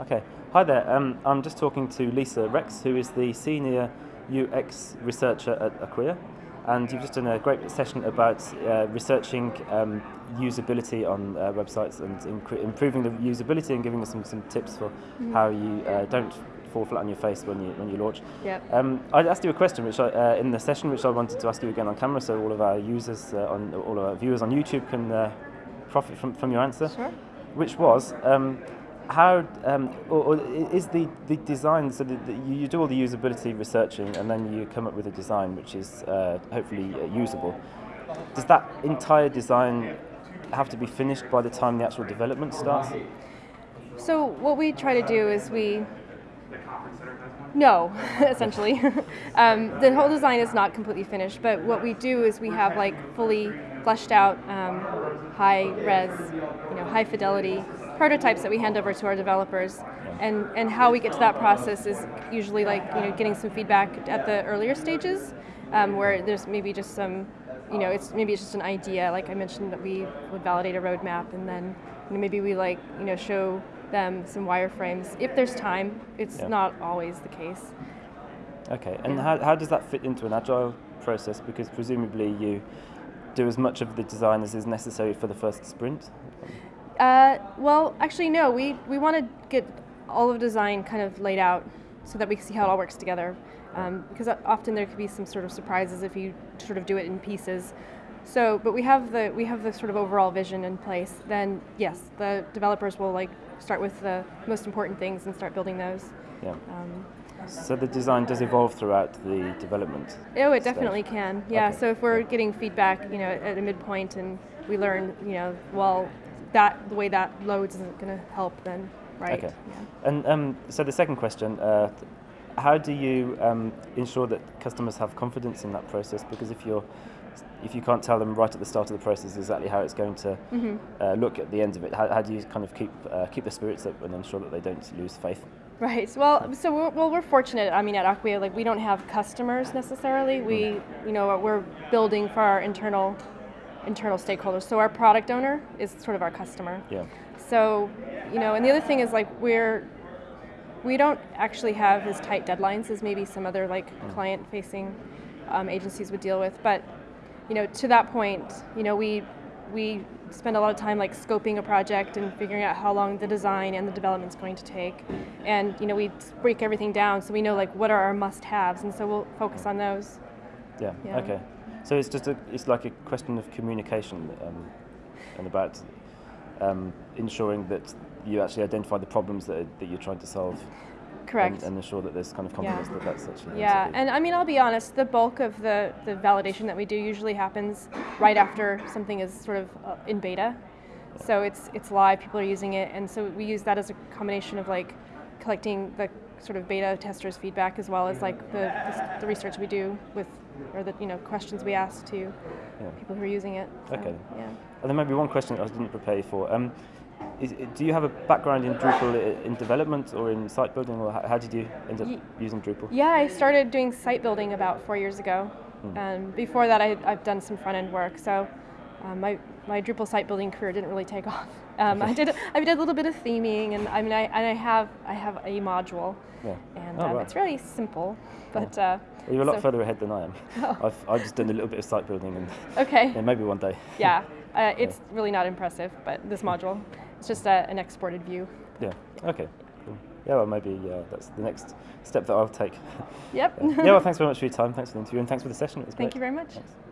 Okay. Hi there. Um, I'm just talking to Lisa Rex, who is the senior UX researcher at Acquia, and you've just done a great session about uh, researching um, usability on uh, websites and improving the usability and giving us some, some tips for Mm-hmm. how you uh, don't fall flat on your face when you when you launch. Yep. Um, I asked you a question which I, uh, in the session which I wanted to ask you again on camera, so all of our users uh, on all of our viewers on YouTube can uh, profit from, from your answer Sure. which was um, how um, or, or is the, the design so that you, you do all the usability researching and then you come up with a design which is uh, hopefully uh, usable. Does that entire design have to be finished by the time the actual development starts? So what we try to do is we no, essentially. um, the whole design is not completely finished, but what we do is we have like fully fleshed out, um, high res, you know, high fidelity prototypes that we hand over to our developers. And, and how we get to that process is usually like you know getting some feedback at the earlier stages, um, where there's maybe just some, you know, it's maybe it's just an idea. Like I mentioned that we would validate a roadmap, and then you know, maybe we like you know show them some wireframes if there's time. It's Yeah. not always the case. Okay, and how, how does that fit into an agile process? Because presumably you do as much of the design as is necessary for the first sprint. Uh, well, actually, no. We we want to get all of design kind of laid out so that we can see how it all works together. Um, because often there could be some sort of surprises if you sort of do it in pieces. So, but we have the we have the sort of overall vision in place. Then yes, the developers will like start with the most important things and start building those. Yeah. Um, So the design does evolve throughout the development. Oh, it stage. definitely can. Yeah. Okay. So if we're getting feedback, you know, at a midpoint, and we learn, you know, well, that the way that loads isn't going to help, then right. Okay. Yeah. And um, so the second question, uh, how do you um, ensure that customers have confidence in that process? Because if you're if you can't tell them right at the start of the process exactly how it's going to Mm-hmm. uh, look at the end of it, how, how do you kind of keep uh, keep the spirits up and ensure that they don't lose faith? Right. Well, so we're, well, we're fortunate. I mean, at Acquia, like we don't have customers necessarily. We, you know, we're building for our internal internal stakeholders. So our product owner is sort of our customer. Yeah. So, you know, and the other thing is like we're we don't actually have as tight deadlines as maybe some other like client-facing um, agencies would deal with. But you know, to that point, you know, we we spend a lot of time like scoping a project and figuring out how long the design and the development is going to take, and you know, we break everything down so we know like what are our must-haves, and so we'll focus on those. Yeah. Yeah. Okay. So it's just a, it's like a question of communication um, and about um, ensuring that you actually identify the problems that, that you're trying to solve. Correct. And, and ensure that there's kind of confidence that that's actually Yeah, going to be- and I mean, I'll be honest, the bulk of the, the validation that we do usually happens right after something is sort of uh, in beta. So it's, it's live, people are using it, and so we use that as a combination of like collecting the sort of beta testers' feedback as well as like the, the, the research we do with, or the you know questions we ask to Yeah. people who are using it. So, Okay. Yeah. And then maybe one question I didn't prepare you for. Um, is, do you have a background in Drupal in development or in site building, or how, did you end up Ye- using Drupal? Yeah, I started doing site building about four years ago. And before that, I, I've done some front end work. So um, my, my Drupal site building career didn't really take off. Um, I did I did a little bit of theming, and I mean I, and I have I have a module, Yeah. and Oh, um, right. it's really simple. But uh, Well, you're a lot so- further ahead than I am. Oh. I've, I've just done a little bit of site building, and okay, yeah, maybe one day. yeah, uh, it's really not impressive. But this module, it's just a, an exported view. Yeah. Okay. Cool. Yeah. Well, maybe uh, that's the next step that I'll take. Yep. yeah. Well, thanks very much for your time. Thanks for the interview, and thanks for the session. It was Thank great. you very much. Thanks.